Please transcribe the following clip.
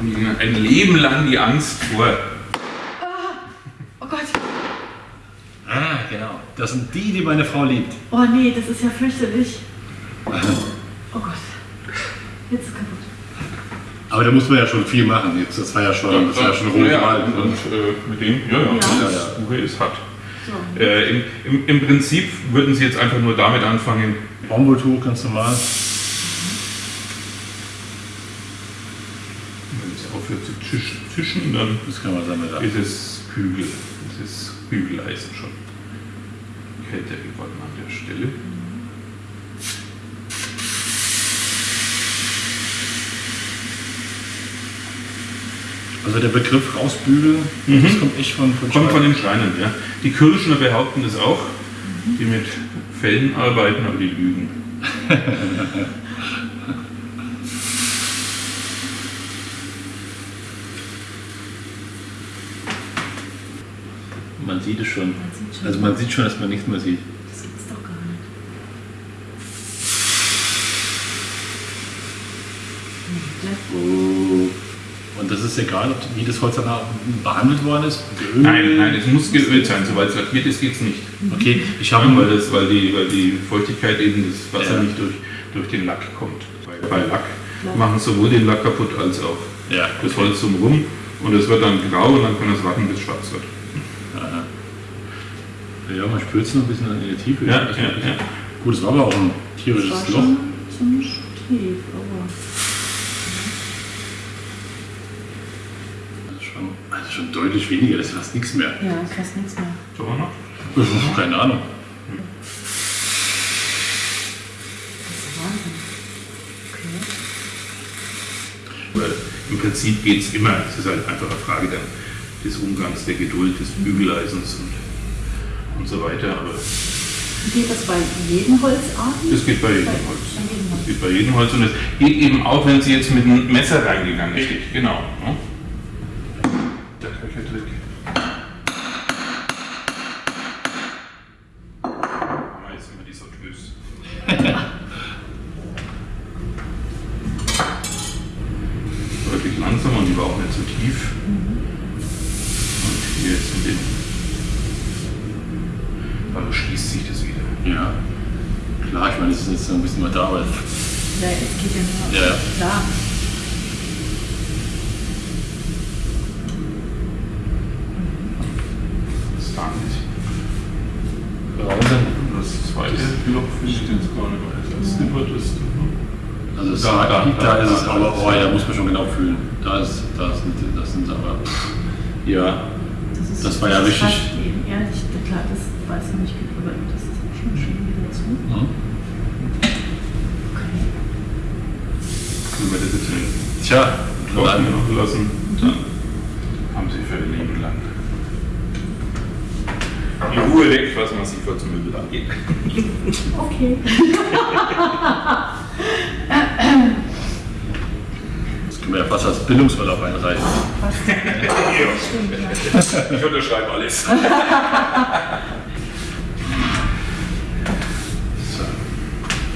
ein Leben lang die Angst vor. Oh Gott. Ah, genau. Das sind die, die meine Frau liebt. Oh nee, das ist ja fürchterlich. Oh Gott. Jetzt ist kaputt. Aber da muss man ja schon viel machen. Jetzt, das war ja schon, das war ja schon roh ja, und, und äh, mit dem, ja, ja, Ja. das Ja, ja. Buche ist hart. So. Äh, im, im, Im Prinzip würden Sie jetzt einfach nur damit anfangen, Baumwolltuch ganz normal. Wenn es aufhört zu zischen, zischen dann Das kann man sammeln. ist es Bügel. Es ist Bügeleisen schon. Kälter geworden an der Stelle. Also der Begriff rausbügeln, das kommt echt von, von Mhm. Kommt von den Schreinern, ja. Die Kirschner behaupten das auch, die mit Fellen arbeiten, aber die lügen. Man sieht es schon. Also man sieht schon, dass man nichts mehr sieht. Das gibt's doch gar nicht. Oh. Und das ist egal, ob, wie das Holz danach behandelt worden ist. Geölt. Nein, nein, es muss geölt sein. Sobald es lackiert ist, geht es nicht. Okay, ich habe weil, das, weil, die, weil die Feuchtigkeit eben das Wasser Ja. nicht durch, durch den Lack kommt. Bei, bei Lack machen sowohl den Lack kaputt als auch Ja, das Holz drumherum. Und es wird dann grau und dann kann es warten, bis es schwarz wird. Ja, man spürt es noch ein bisschen in der Tiefe. Ja, ja, ja. Gut, es war aber auch ein Das tierisches war Loch. schon ziemlich tief, aber. Das ist schon, also schon deutlich weniger, das ist fast nichts mehr. Ja, ist fast nichts mehr. So noch? Keine Ahnung. Das ist Wahnsinn. Okay. Weil im Prinzip geht es immer, es ist halt einfach eine Frage dann des Umgangs, der Geduld, des Bügeleisens und, und so weiter. Aber Geht das bei jedem Holzarten? das geht bei jedem Bei- Holz. bei jedem Holz. Das geht bei jedem Holz und es geht eben auch, wenn Sie jetzt mit einem Messer reingegangen sind. Genau. Ne? Der Köchertrick. Deutlich langsamer und die war auch nicht so tief. Und hier jetzt in den. Also schließt sich das wieder. Ja. Klar, ich meine, das ist jetzt ein bisschen weiter Arbeit. Ja, es geht ja nur. Ja, ja. Klar. Das war nicht. Wahnsinn. Das zweite Loch finde ich jetzt gar nicht, weil das ist. Also es Da, da, da, da, da, ist da, es da. aber, oh ja, muss man schon genau fühlen. Da ist, da sind, das sind aber, ja, Das, ist, Das war ja richtig- klar, das weiß ich nicht, aber das ist schon schön wieder zu. hm. Okay. Das jetzt in tja, noch lassen, dann haben sie für ihr Leben lang die Ruhe weg, was man sich vor zum Möbel angeht. Okay. das können wir ja fast als Bildungsurlaub einreichen. Ich unterschreibe alles.